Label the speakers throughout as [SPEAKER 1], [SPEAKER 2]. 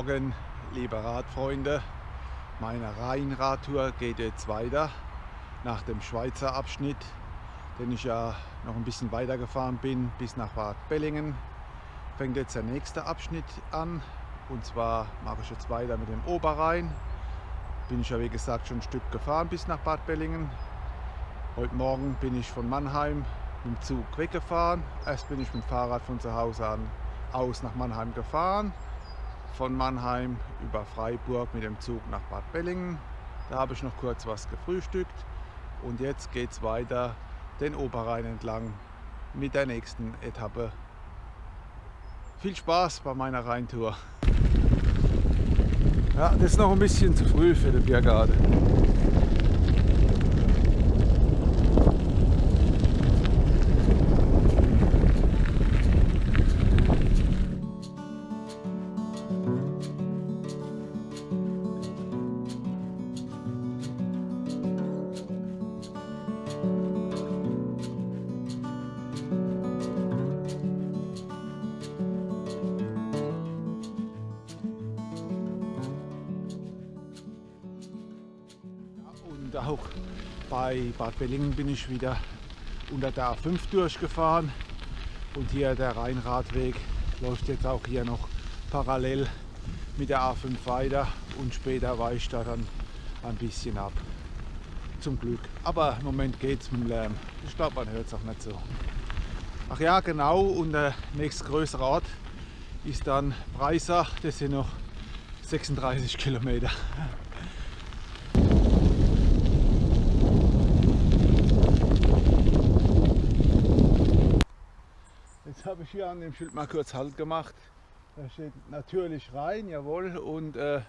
[SPEAKER 1] Morgen, liebe Radfreunde. Meine Rheinradtour geht jetzt weiter nach dem Schweizer Abschnitt, den ich ja noch ein bisschen weiter gefahren bin bis nach Bad Bellingen. Fängt jetzt der nächste Abschnitt an und zwar mache ich jetzt weiter mit dem Oberrhein. Bin ich ja wie gesagt schon ein Stück gefahren bis nach Bad Bellingen. Heute Morgen bin ich von Mannheim mit dem Zug weggefahren. Erst bin ich mit dem Fahrrad von zu Hause an aus nach Mannheim gefahren. Von Mannheim über Freiburg mit dem Zug nach Bad Bellingen. Da habe ich noch kurz was gefrühstückt. Und jetzt geht es weiter den Oberrhein entlang mit der nächsten Etappe. Viel Spaß bei meiner Rheintour. Ja, das ist noch ein bisschen zu früh für die Biergarde. Und auch bei Bad Bellingen bin ich wieder unter der A5 durchgefahren. Und hier der Rheinradweg läuft jetzt auch hier noch parallel mit der A5 weiter und später weicht da dann ein bisschen ab. Zum Glück. Aber im Moment geht es mit dem Lärm. Ich glaube, man hört es auch nicht so. Ach ja, genau. Und der nächstgrößere Ort ist dann Breisach. Das sind noch 36 Kilometer. An dem Schild mal kurz Halt gemacht. Da steht natürlich rein, jawohl. Und äh,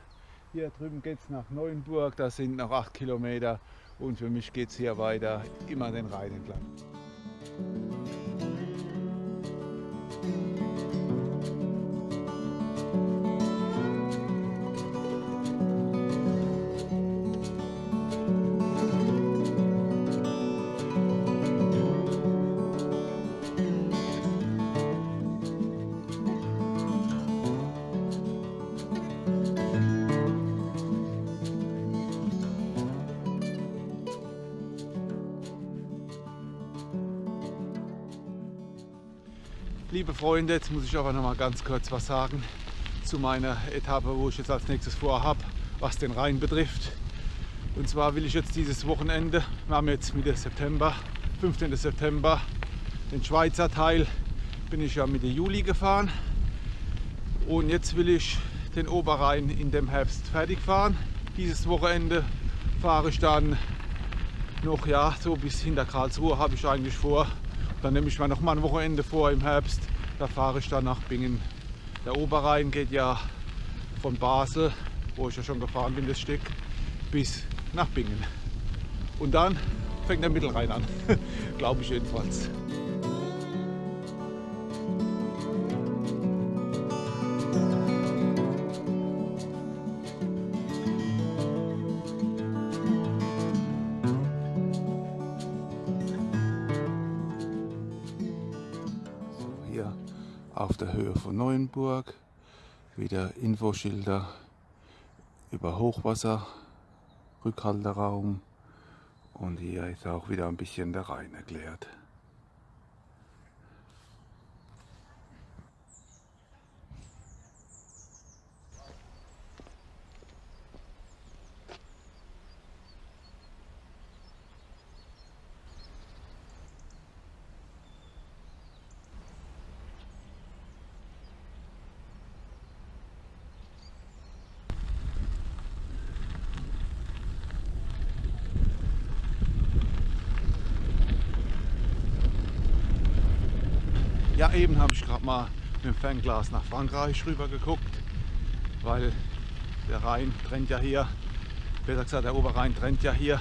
[SPEAKER 1] hier drüben geht es nach Neuenburg, das sind noch 8 Kilometer. Und für mich geht es hier weiter, immer den Rhein entlang. Liebe Freunde, jetzt muss ich aber noch mal ganz kurz was sagen zu meiner Etappe, wo ich jetzt als nächstes vorhabe, was den Rhein betrifft. Und zwar will ich jetzt dieses Wochenende, wir haben jetzt Mitte September, 15. September, den Schweizer Teil bin ich ja Mitte Juli gefahren. Und jetzt will ich den Oberrhein in dem Herbst fertig fahren. Dieses Wochenende fahre ich dann noch ja so bis hinter Karlsruhe habe ich eigentlich vor dann nehme ich mir noch mal ein Wochenende vor im Herbst. Da fahre ich dann nach Bingen. Der Oberrhein geht ja von Basel, wo ich ja schon gefahren bin, das Stück, bis nach Bingen. Und dann fängt der Mittelrhein an, glaube ich jedenfalls. Neuenburg. Wieder Infoschilder über Hochwasser, Rückhalteraum und hier ist auch wieder ein bisschen der Rhein erklärt. Ja, eben habe ich gerade mal mit dem Fernglas nach Frankreich rüber geguckt, weil der Rhein trennt ja hier, besser gesagt der Oberrhein trennt ja hier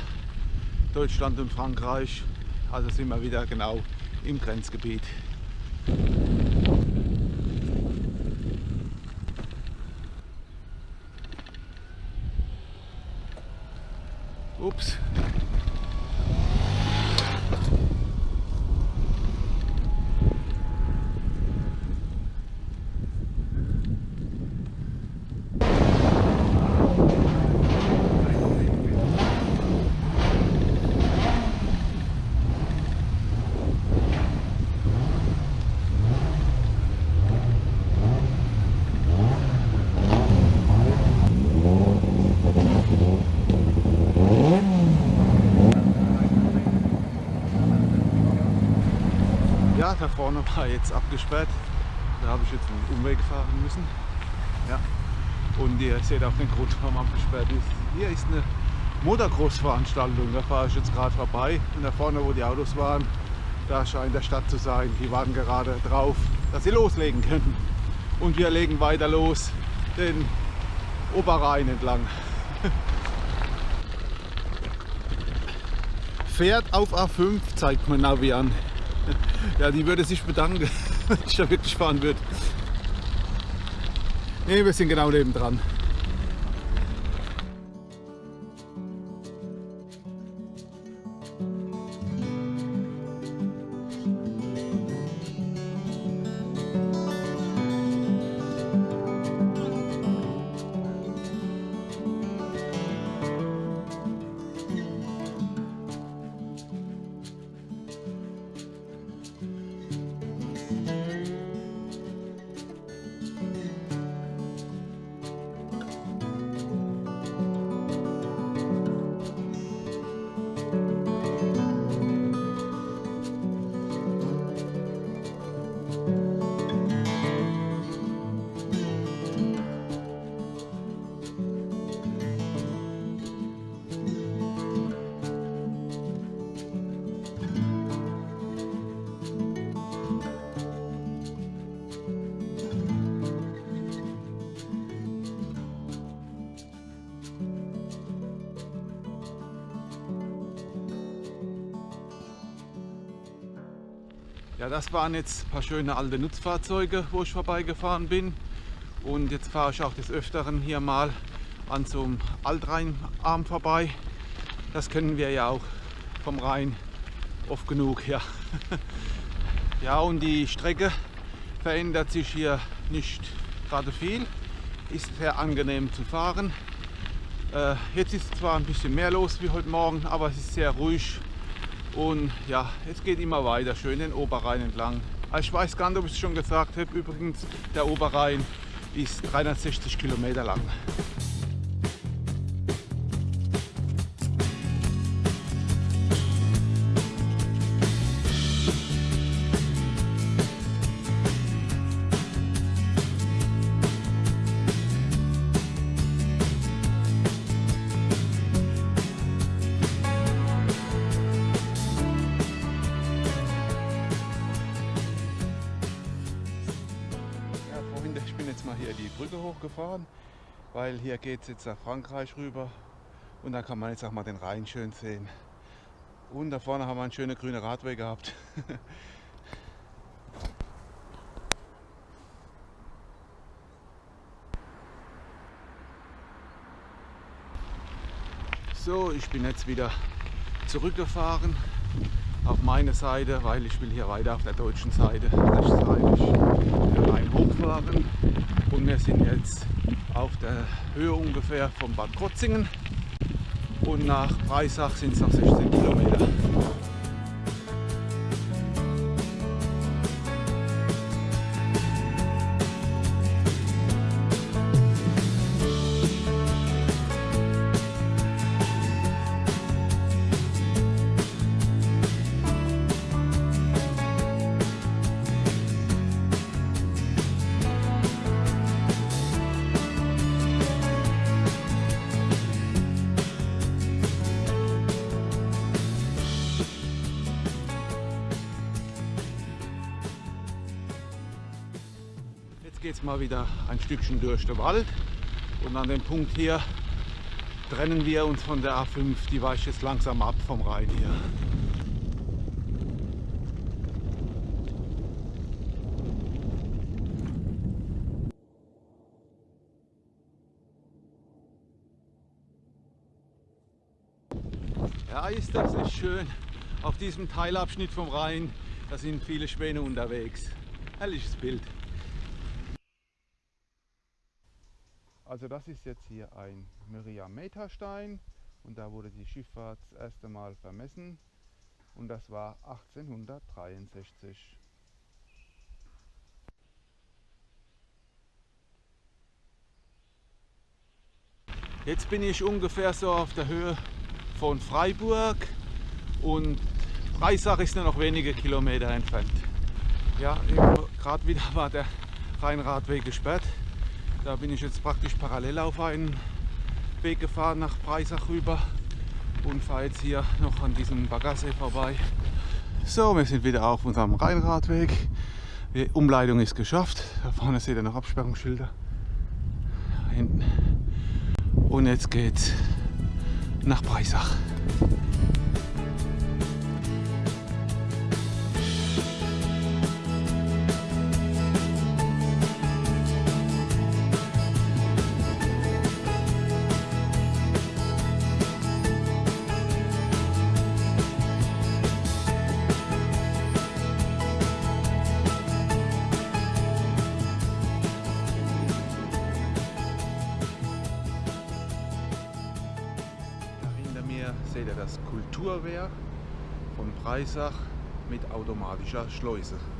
[SPEAKER 1] Deutschland und Frankreich. Also sind wir wieder genau im Grenzgebiet. Da vorne war jetzt abgesperrt. Da habe ich jetzt einen Umweg fahren müssen. Ja. Und ihr seht auch den Grund, warum abgesperrt ist. Hier ist eine Motocross-Veranstaltung. Da fahre ich jetzt gerade vorbei. Und da vorne, wo die Autos waren, da scheint der Stadt zu sein. Die warten gerade drauf, dass sie loslegen können. Und wir legen weiter los den Oberrhein entlang. Fährt auf A5, zeigt mein Navi an. Ja, die würde sich bedanken, wenn ich da wirklich fahren würde. Ne, wir sind genau neben dran. Das waren jetzt ein paar schöne alte Nutzfahrzeuge, wo ich vorbeigefahren bin. Und jetzt fahre ich auch des Öfteren hier mal an so einem Altrheinarm vorbei. Das kennen wir ja auch vom Rhein oft genug. Ja, ja und die Strecke verändert sich hier nicht gerade viel. Ist sehr angenehm zu fahren. Äh, jetzt ist zwar ein bisschen mehr los wie heute Morgen, aber es ist sehr ruhig und ja, es geht immer weiter, schön den Oberrhein entlang. Also ich weiß gar nicht, ob ich es schon gesagt habe, übrigens, der Oberrhein ist 360 Kilometer lang. Hier geht es jetzt nach Frankreich rüber und da kann man jetzt auch mal den Rhein schön sehen. Und da vorne haben wir einen schönen grünen Radweg gehabt. so, ich bin jetzt wieder zurückgefahren auf meine Seite, weil ich will hier weiter auf der deutschen Seite rechtsseitig den Rhein hochfahren. Und wir sind jetzt auf der Höhe ungefähr von Bad Krotzingen und nach Breisach sind es noch 16 Kilometer. Wieder ein Stückchen durch den Wald und an dem Punkt hier trennen wir uns von der A5, die weicht jetzt langsam ab vom Rhein hier. Ja, ist das nicht schön. Auf diesem Teilabschnitt vom Rhein, da sind viele Schwäne unterwegs. Herrliches Bild. Also das ist jetzt hier ein Myriameterstein und da wurde die Schifffahrt das erste Mal vermessen und das war 1863. Jetzt bin ich ungefähr so auf der Höhe von Freiburg und Breisach ist nur noch wenige Kilometer entfernt. Ja, gerade wieder war der Rheinradweg gesperrt. Da bin ich jetzt praktisch parallel auf einen Weg gefahren nach Breisach rüber und fahre jetzt hier noch an diesem Baggersee vorbei. So, wir sind wieder auf unserem Rheinradweg. Die Umleitung ist geschafft. Da vorne seht ihr noch Absperrungsschilder. Hinten. Und jetzt geht's nach Breisach. Automatischer Schleuse.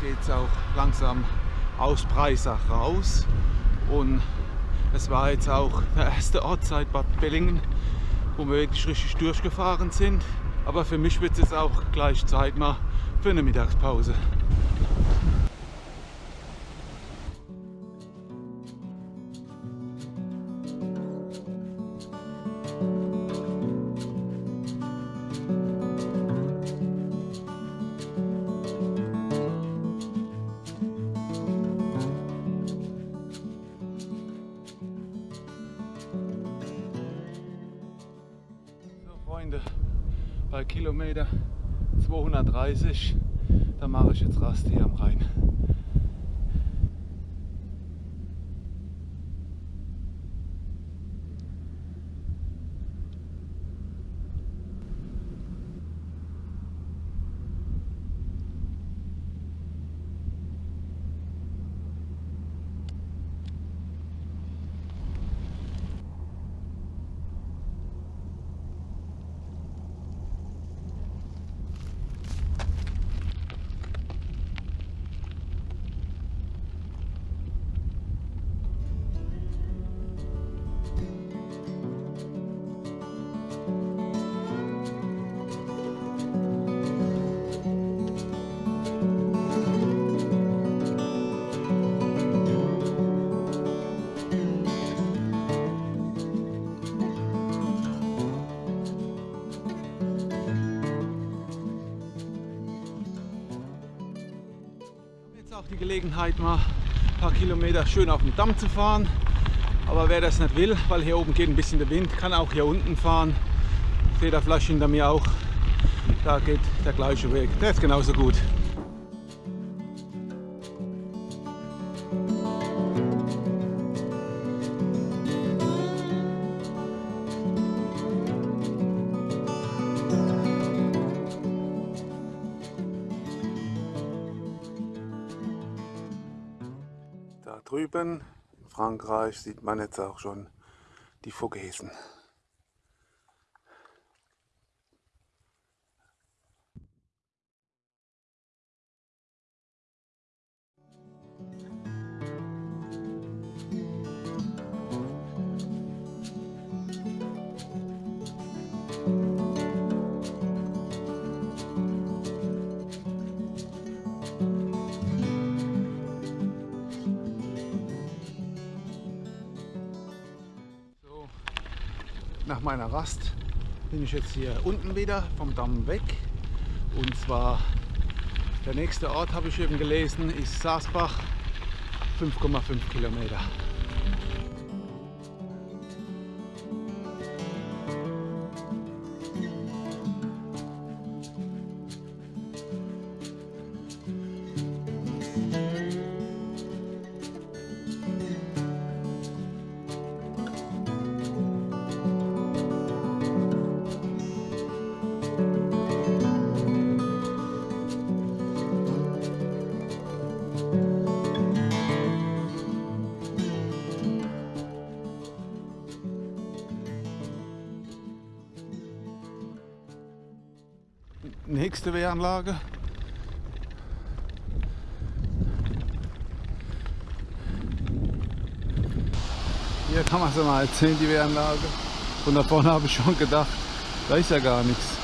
[SPEAKER 1] Jetzt geht es auch langsam aus Breisach raus und es war jetzt auch der erste Ort seit Bad Bellingen, wo wir wirklich richtig durchgefahren sind. Aber für mich wird es jetzt auch gleich Zeit mal für eine Mittagspause. Gelegenheit, mal ein paar Kilometer schön auf dem Damm zu fahren. Aber wer das nicht will, weil hier oben geht ein bisschen der Wind, kann auch hier unten fahren. Vielleicht hinter mir auch, da geht der gleiche Weg. Der ist genauso gut. Drüben in Frankreich sieht man jetzt auch schon die Vogesen. Meiner Rast bin ich jetzt hier unten wieder vom Damm weg. Und zwar der nächste Ort, habe ich eben gelesen, ist Saasbach, 5,5 Kilometer. Wehranlage. Hier kann man es mal erzählen, die Wehranlage. Von da vorne habe ich schon gedacht, da ist ja gar nichts.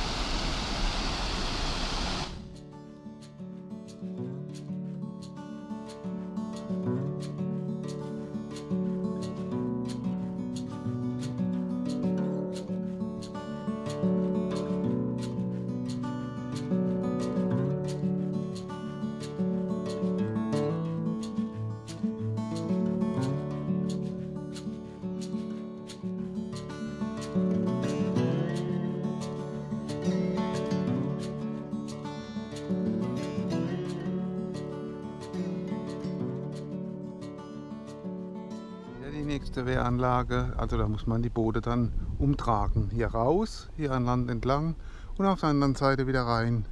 [SPEAKER 1] Nächste Wehranlage. Also da muss man die Boote dann umtragen. Hier raus, hier an Land entlang und auf der anderen Seite wieder rein.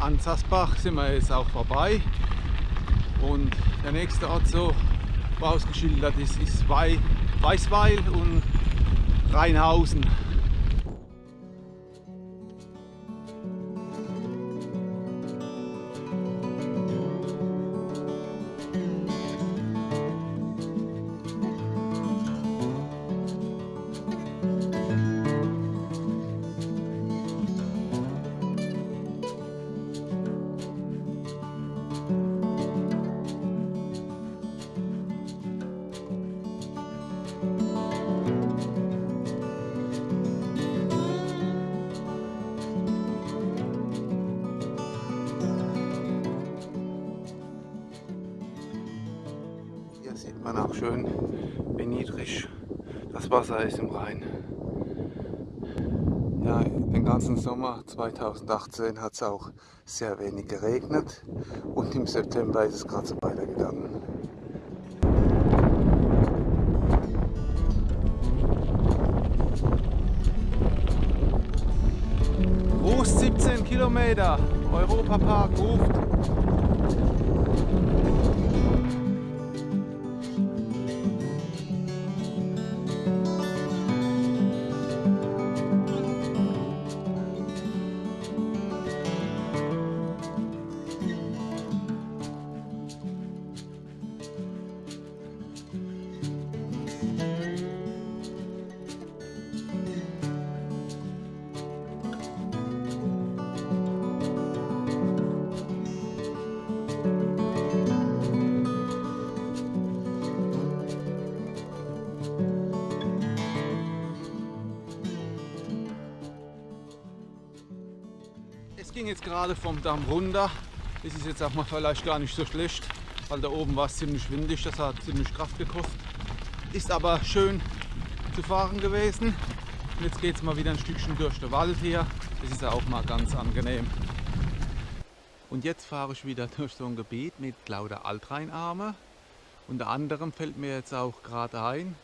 [SPEAKER 1] An Sassbach sind wir jetzt auch vorbei und der nächste Ort so ausgeschildert ist, ist Weißweil und Rheinhausen. Schön, wie niedrig das Wasser ist im Rhein. Ja, den ganzen Sommer 2018 hat es auch sehr wenig geregnet und im September ist es gerade so weitergegangen. Rust 17 Kilometer, Europapark ruft. Ging jetzt gerade vom Damm runter. Das ist jetzt auch mal vielleicht gar nicht so schlecht, weil da oben war es ziemlich windig, das hat ziemlich Kraft gekostet. Ist aber schön zu fahren gewesen. Und jetzt geht es mal wieder ein Stückchen durch den Wald hier. Das ist ja auch mal ganz angenehm. Und jetzt fahre ich wieder durch so ein Gebiet mit lauter Altrheinarme. Unter anderem fällt mir jetzt auch gerade ein,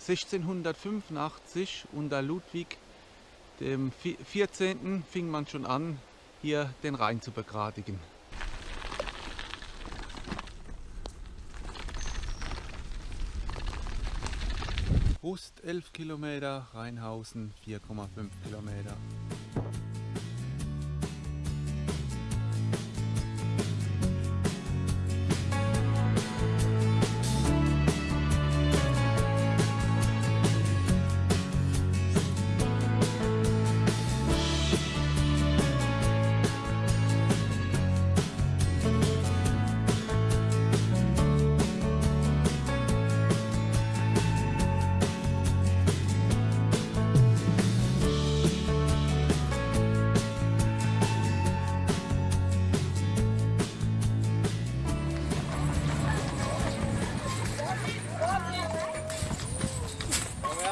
[SPEAKER 1] 1685 unter Ludwig dem 14. fing man schon an, hier den Rhein zu begradigen. Rust 11 Kilometer, Rheinhausen 4,5 Kilometer.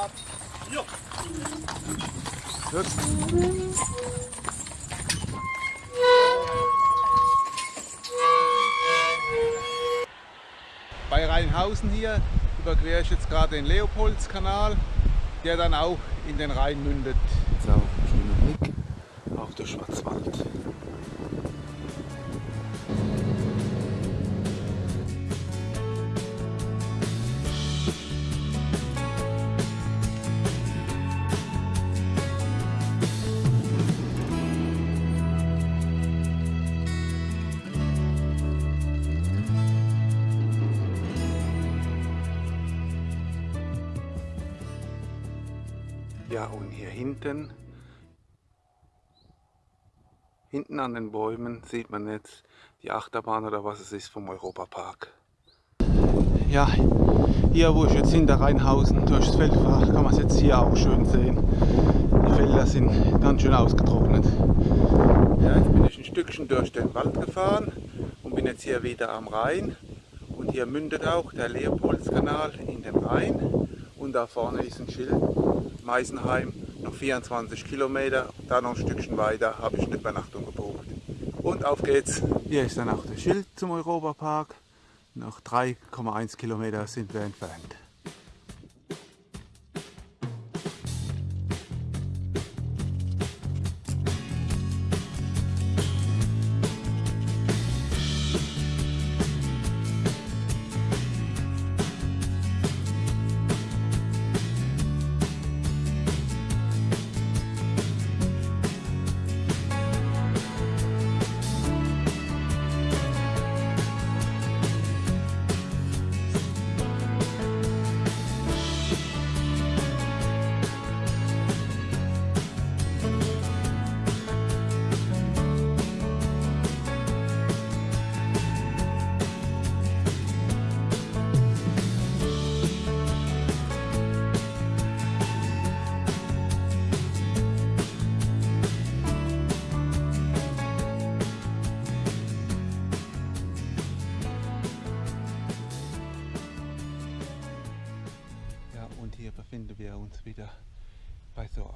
[SPEAKER 1] ab. Jo. Gut. Bei Rheinhausen hier überquere ich jetzt gerade den Leopoldskanal, der dann auch in den Rhein mündet. Hinten, hinten an den Bäumen sieht man jetzt die Achterbahn oder was es ist vom Europapark. Ja, hier wo ich jetzt hinter Rheinhausen durchs Feld fahre, kann man es jetzt hier auch schön sehen. Die Felder sind ganz schön ausgetrocknet. Ja, jetzt bin ich ein Stückchen durch den Wald gefahren und bin jetzt hier wieder am Rhein. Und hier mündet auch der Leopoldskanal in den Rhein. Und da vorne ist ein Schild, Meisenheim, noch 24 Kilometer. Da noch ein Stückchen weiter habe ich eine Übernachtung gebucht. Und auf geht's. Hier ist dann auch das Schild zum Europapark. Noch 3,1 Kilometer sind wir entfernt.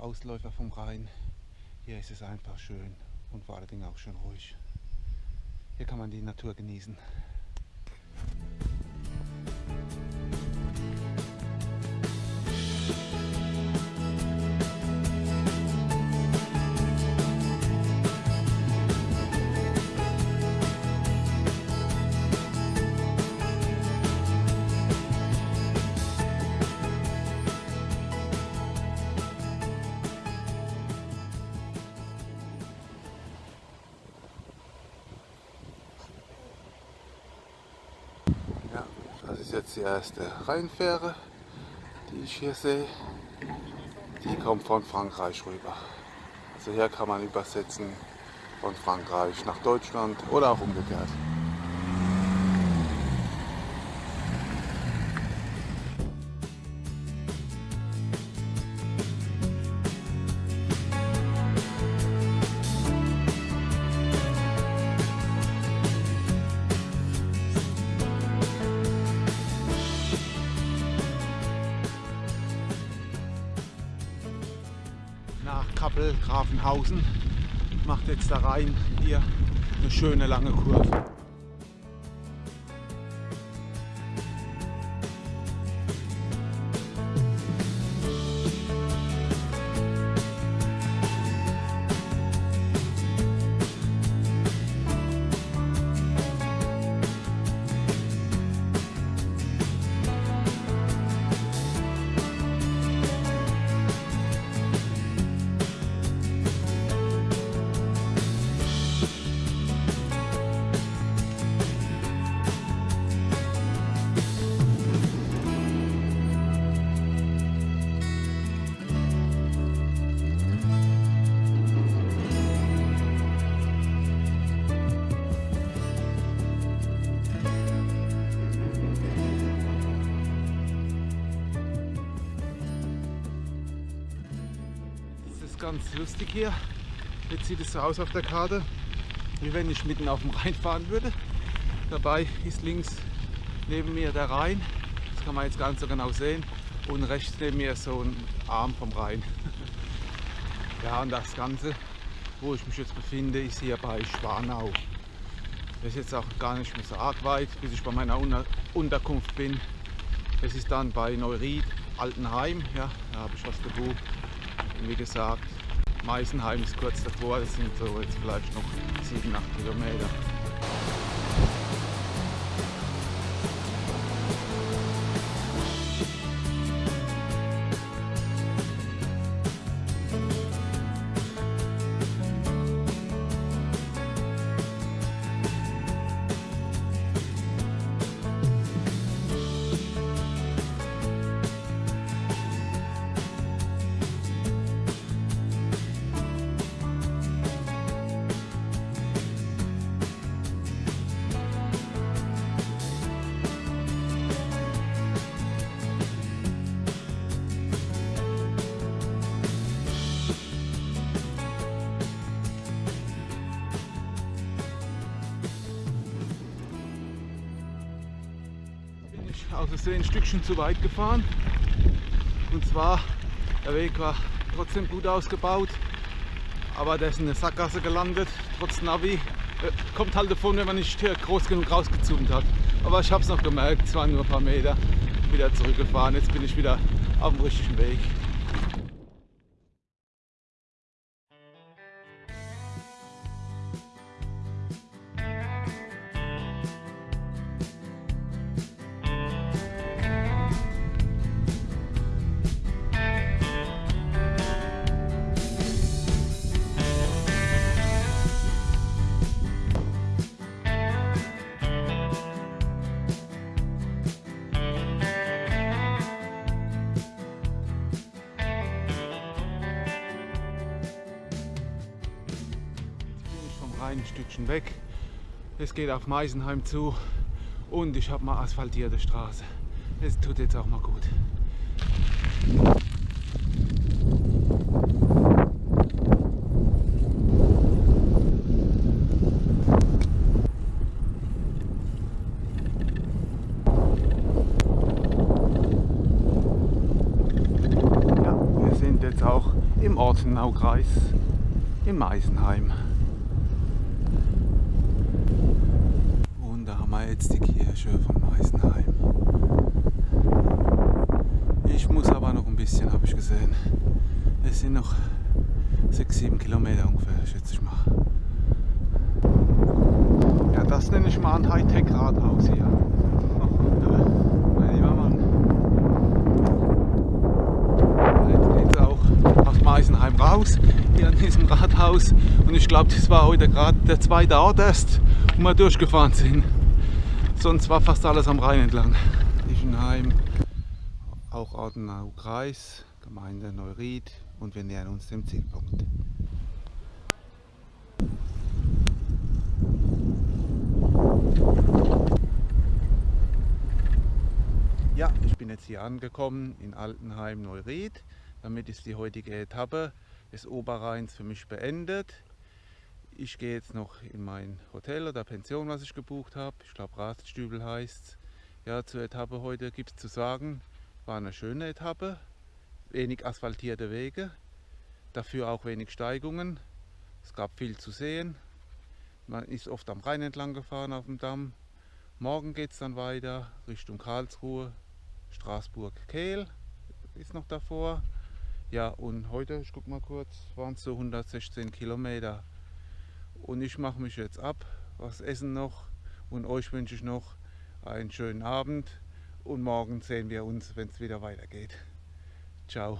[SPEAKER 1] Ausläufer vom Rhein. Hier ist es einfach schön und vor allen Dingen auch schön ruhig. Hier kann man die Natur genießen. Ist jetzt die erste Rheinfähre, die ich hier sehe. Die kommt von Frankreich rüber. Also hier kann man übersetzen von Frankreich nach Deutschland oder auch umgekehrt. Rein hier eine schöne lange Kurve. Ganz lustig hier. Jetzt sieht es so aus auf der Karte, wie wenn ich mitten auf dem Rhein fahren würde. Dabei ist links neben mir der Rhein, das kann man jetzt ganz so genau sehen, und rechts neben mir so ein Arm vom Rhein. Ja, und das Ganze, wo ich mich jetzt befinde, ist hier bei Schwanau. Das ist jetzt auch gar nicht mehr so arg weit, bis ich bei meiner Unterkunft bin. Es ist dann bei Neuried, Altenheim, ja, da habe ich was gebucht. Und wie gesagt, Meisenheim ist kurz davor, das sind so jetzt vielleicht noch 7, 8 Kilometer. Stückchen zu weit gefahren. Und zwar, der Weg war trotzdem gut ausgebaut, aber der ist in eine Sackgasse gelandet, trotz Navi. Äh, kommt halt davon, wenn man nicht groß genug rausgezoomt hat. Aber ich habe es noch gemerkt, es waren nur ein paar Meter, wieder zurückgefahren. Jetzt bin ich wieder auf dem richtigen Weg. Geht auf Meisenheim zu und ich habe mal asphaltierte Straße. Es tut jetzt auch mal gut. Ja, wir sind jetzt auch im Ortenaukreis in Meisenheim. wir jetzt die Kirche von Meisenheim. Ich muss aber noch ein bisschen, habe ich gesehen. Es sind noch 6-7 Kilometer ungefähr, schätze ich mal. Ja, das nenne ich mal ein Hightech-Rathaus hier. mein lieber Mann. Jetzt geht es auch aus Meisenheim raus, hier an diesem Rathaus. Und ich glaube, das war heute gerade der zweite Ort erst, wo wir durchgefahren sind. Sonst war fast alles am Rhein entlang. Ischenheim, auch Ortenau-Kreis, Gemeinde Neuried und wir nähern uns dem Zielpunkt. Ja, ich bin jetzt hier angekommen in Altenheim-Neuried. Damit ist die heutige Etappe des Oberrheins für mich beendet. Ich gehe jetzt noch in mein Hotel oder Pension, was ich gebucht habe. Ich glaube Raststübel heißt es. Ja, zur Etappe heute gibt es zu sagen, war eine schöne Etappe. Wenig asphaltierte Wege, dafür auch wenig Steigungen. Es gab viel zu sehen. Man ist oft am Rhein entlang gefahren auf dem Damm. Morgen geht es dann weiter Richtung Karlsruhe, Straßburg, Kehl ist noch davor. Ja, und heute, ich guck mal kurz, waren es so 116 Kilometer. Und ich mache mich jetzt ab, was essen noch und euch wünsche ich noch einen schönen Abend und morgen sehen wir uns, wenn es wieder weitergeht. Ciao.